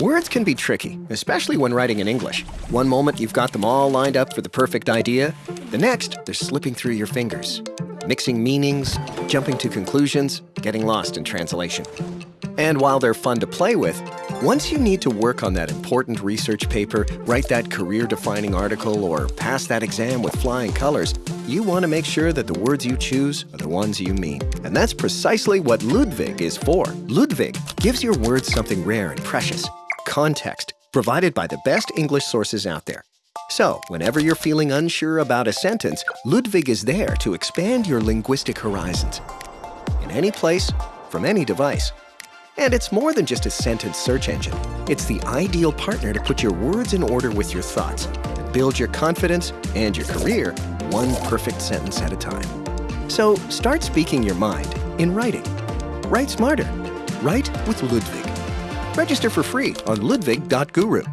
Words can be tricky, especially when writing in English. One moment you've got them all lined up for the perfect idea, the next they're slipping through your fingers, mixing meanings, jumping to conclusions, getting lost in translation. And while they're fun to play with, once you need to work on that important research paper, write that career-defining article, or pass that exam with flying colors, you want to make sure that the words you choose are the ones you mean. And that's precisely what Ludwig is for. Ludwig gives your words something rare and precious, context, provided by the best English sources out there. So, whenever you're feeling unsure about a sentence, Ludwig is there to expand your linguistic horizons. In any place, from any device. And it's more than just a sentence search engine. It's the ideal partner to put your words in order with your thoughts and build your confidence and your career one perfect sentence at a time. So start speaking your mind in writing. Write smarter. Write with Ludwig. Register for free on ludwig.guru.